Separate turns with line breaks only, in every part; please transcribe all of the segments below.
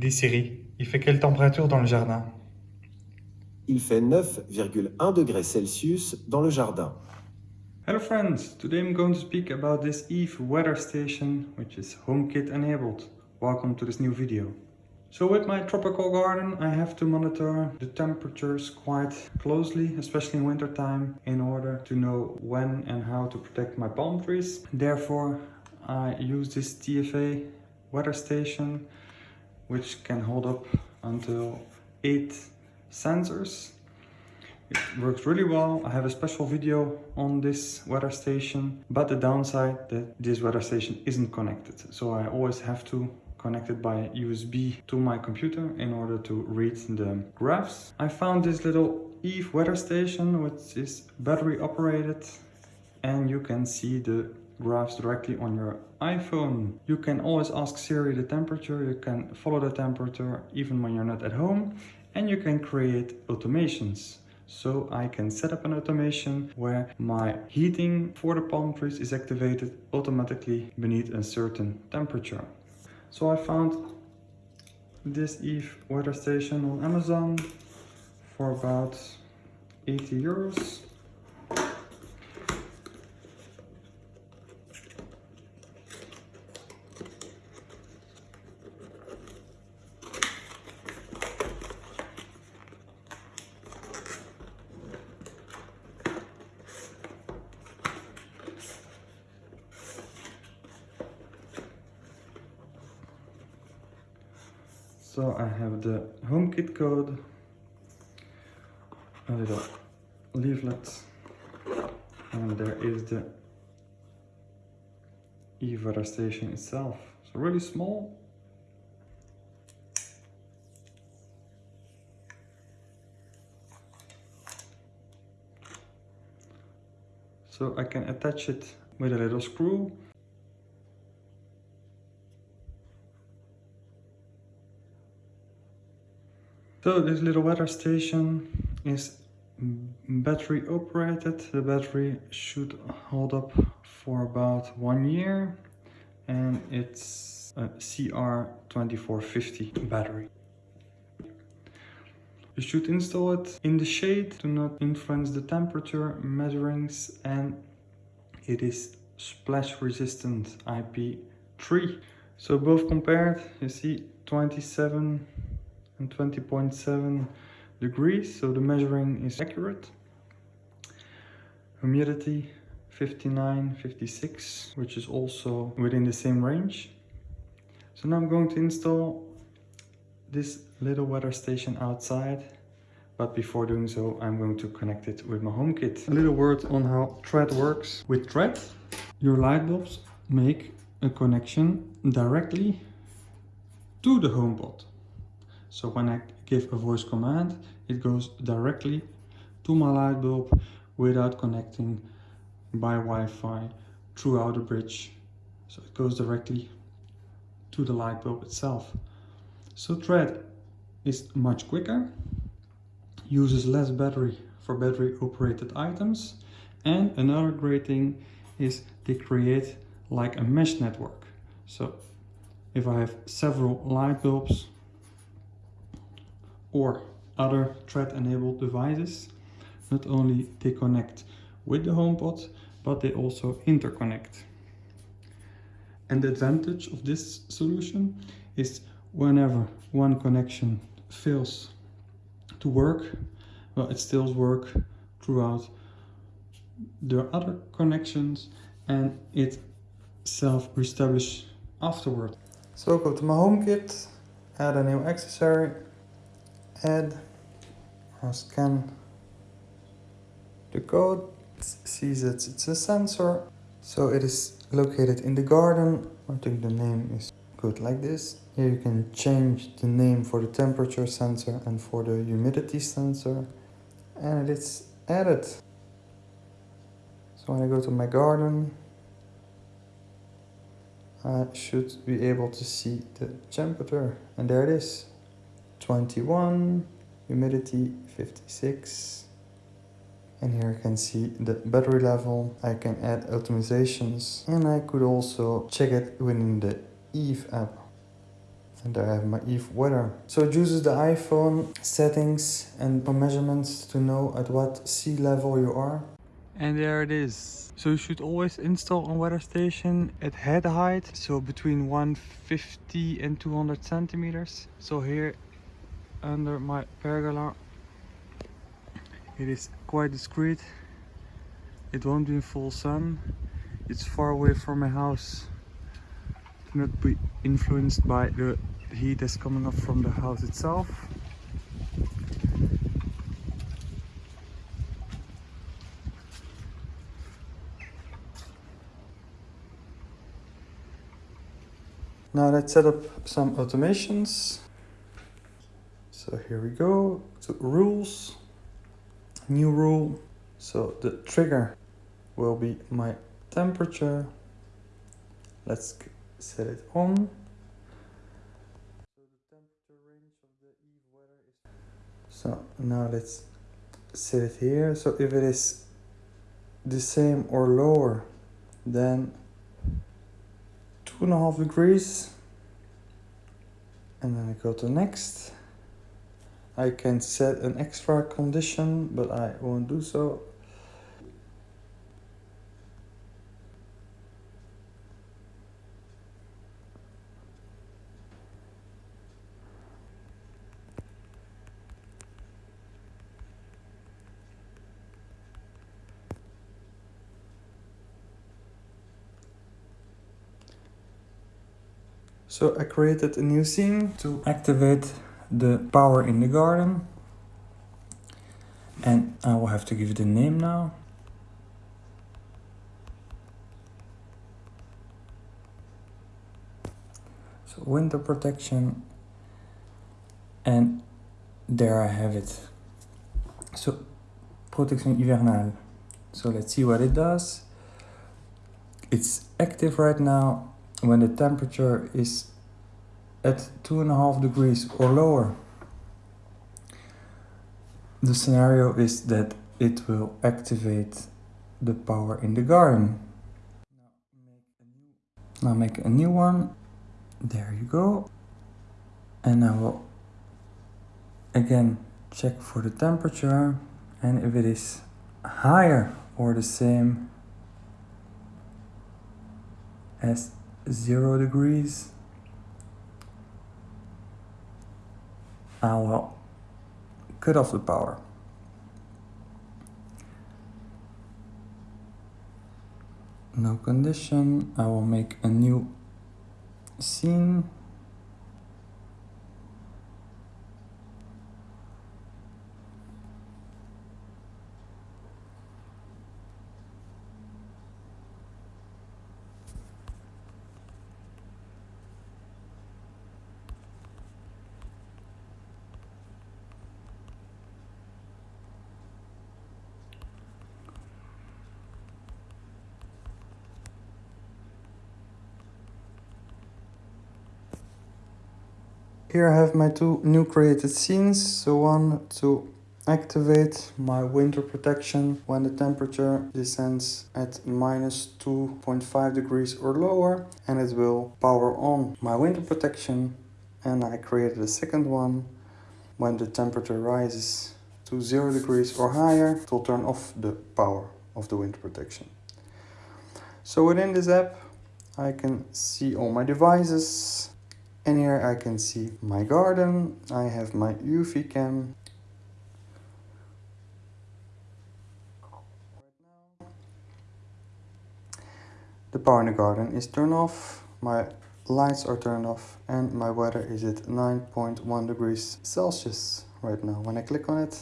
Dis Siri, il fait quelle température dans le jardin?
Il fait 9,1 degrés Celsius dans le jardin.
Hello friends, today I'm going to speak about this Eve weather station which is HomeKit enabled. Welcome to this new video. So with my tropical garden I have to monitor the temperatures quite closely, especially in winter time, in order to know when and how to protect my palm trees. Therefore I use this TFA weather station which can hold up until 8 sensors. It works really well. I have a special video on this weather station, but the downside that this weather station isn't connected. So I always have to connect it by USB to my computer in order to read the graphs. I found this little Eve weather station which is battery operated and you can see the graphs directly on your iPhone. You can always ask Siri the temperature, you can follow the temperature even when you're not at home and you can create automations. So I can set up an automation where my heating for the palm trees is activated automatically beneath a certain temperature. So I found this Eve weather station on Amazon for about 80 euros. So I have the HomeKit code, a little leaflet, and there is the e station itself. So really small. So I can attach it with a little screw So this little weather station is battery operated. The battery should hold up for about one year and it's a CR2450 battery. You should install it in the shade to not influence the temperature measurings and it is splash resistant IP3. So both compared, you see 27 and 20.7 degrees so the measuring is accurate. Humidity 59 56 which is also within the same range. So now i'm going to install this little weather station outside but before doing so i'm going to connect it with my HomeKit. A little word on how thread works. With thread your light bulbs make a connection directly to the HomePod so when I give a voice command, it goes directly to my light bulb without connecting by Wi-Fi throughout the bridge. So it goes directly to the light bulb itself. So thread is much quicker, uses less battery for battery operated items. And another great thing is they create like a mesh network. So if I have several light bulbs or other thread-enabled devices. Not only they connect with the HomePod, but they also interconnect. And the advantage of this solution is whenever one connection fails to work, well, it still works throughout the other connections and it self-reestablish afterward. So go to my HomeKit, add a new accessory add or scan the code it sees that it's a sensor. So it is located in the garden. I think the name is good like this. Here you can change the name for the temperature sensor and for the humidity sensor. And it's added. So when I go to my garden I should be able to see the temperature. And there it is 21, humidity 56. And here I can see the battery level. I can add optimizations and I could also check it within the Eve app. And there I have my Eve weather. So it uses the iPhone settings and measurements to know at what sea level you are. And there it is. So you should always install a weather station at head height. So between 150 and 200 centimeters. So here under my pergola it is quite discreet. It won't be in full sun. It's far away from my house not be influenced by the heat that's coming up from the house itself. Now let's set up some automations. So here we go to rules, new rule. So the trigger will be my temperature. Let's set it on. So. So now let's set it here. So if it is the same or lower than two and a half degrees, and then I go to next. I can set an extra condition, but I won't do so. So I created a new scene to activate the power in the garden. And I will have to give it a name now. So winter protection. And there I have it. So protection hivernale. So let's see what it does. It's active right now when the temperature is at two and a half degrees or lower. The scenario is that it will activate the power in the garden. Now make a new one. There you go. And I will again check for the temperature. And if it is higher or the same as zero degrees I will cut off the power no condition. I will make a new scene Here I have my two new created scenes. So one to activate my winter protection when the temperature descends at minus 2.5 degrees or lower and it will power on my winter protection and I created a second one when the temperature rises to 0 degrees or higher it will turn off the power of the winter protection. So within this app I can see all my devices and here I can see my garden. I have my Eve Cam. The power in the garden is turned off. My lights are turned off and my weather is at 9.1 degrees Celsius right now. When I click on it,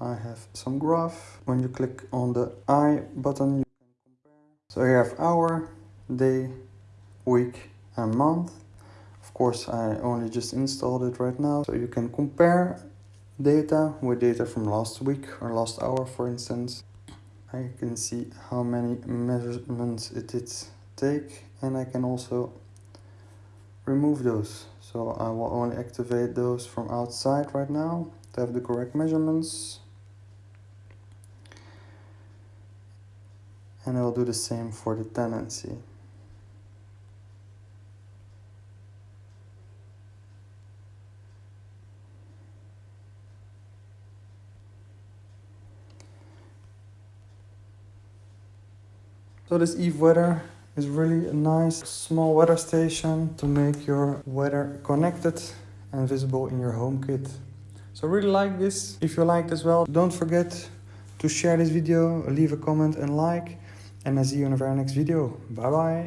I have some graph. When you click on the I button, you can compare. So here I have hour, day, week and month course I only just installed it right now. So you can compare data with data from last week or last hour for instance. I can see how many measurements it did take and I can also remove those. So I will only activate those from outside right now to have the correct measurements. And I'll do the same for the tendency So this Eve Weather is really a nice small weather station to make your weather connected and visible in your HomeKit. So I really like this. If you liked as well, don't forget to share this video, leave a comment and like. And I see you in very next video. Bye bye.